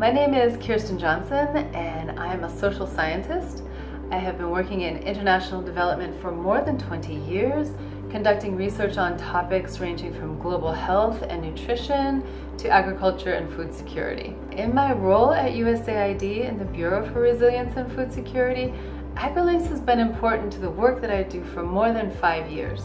My name is Kirsten Johnson and I am a social scientist. I have been working in international development for more than 20 years, conducting research on topics ranging from global health and nutrition to agriculture and food security. In my role at USAID in the Bureau for Resilience and Food Security, AgriLinks has been important to the work that I do for more than five years.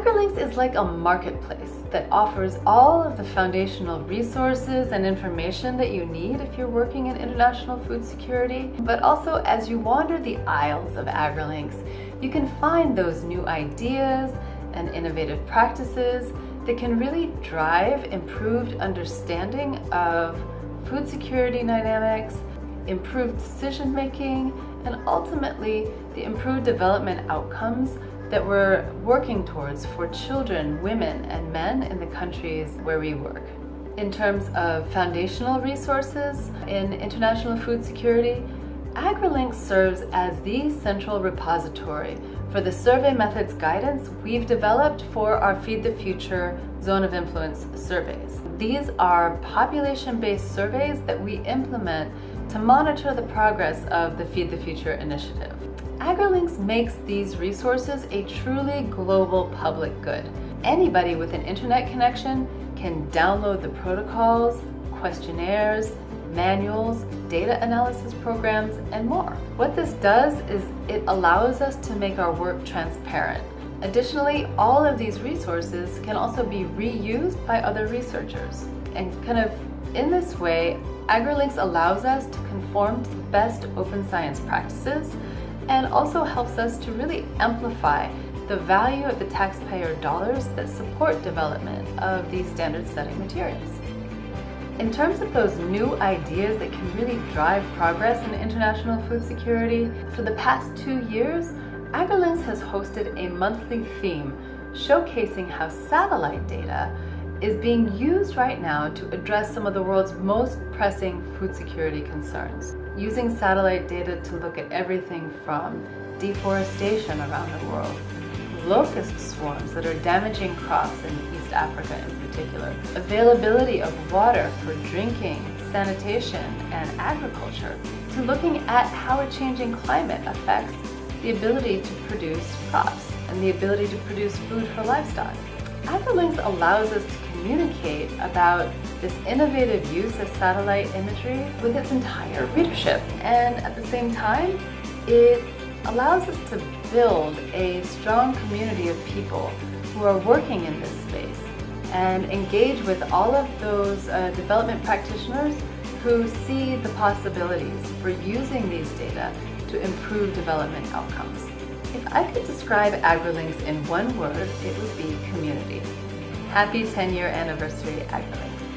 AgriLinks is like a marketplace that offers all of the foundational resources and information that you need if you're working in international food security. But also as you wander the aisles of AgriLinks, you can find those new ideas and innovative practices that can really drive improved understanding of food security dynamics, improved decision making, and ultimately the improved development outcomes that we're working towards for children, women, and men in the countries where we work. In terms of foundational resources in international food security, AgriLink serves as the central repository for the survey methods guidance we've developed for our Feed the Future Zone of Influence surveys. These are population-based surveys that we implement to monitor the progress of the Feed the Future initiative. AgriLinks makes these resources a truly global public good. Anybody with an internet connection can download the protocols, questionnaires, manuals, data analysis programs, and more. What this does is it allows us to make our work transparent. Additionally, all of these resources can also be reused by other researchers. And kind of in this way, AgriLinks allows us to conform to the best open science practices and also helps us to really amplify the value of the taxpayer dollars that support development of these standard setting materials. In terms of those new ideas that can really drive progress in international food security, for the past two years, AgriLinks has hosted a monthly theme showcasing how satellite data is being used right now to address some of the world's most pressing food security concerns. Using satellite data to look at everything from deforestation around the world, locust swarms that are damaging crops in East Africa in particular, availability of water for drinking, sanitation, and agriculture, to looking at how a changing climate affects the ability to produce crops and the ability to produce food for livestock. AgriLinks allows us to communicate about this innovative use of satellite imagery with its entire readership. And at the same time, it allows us to build a strong community of people who are working in this space and engage with all of those uh, development practitioners who see the possibilities for using these data to improve development outcomes. If I could describe AgriLinks in one word, it would be community. Happy 10 year anniversary AgriLinks.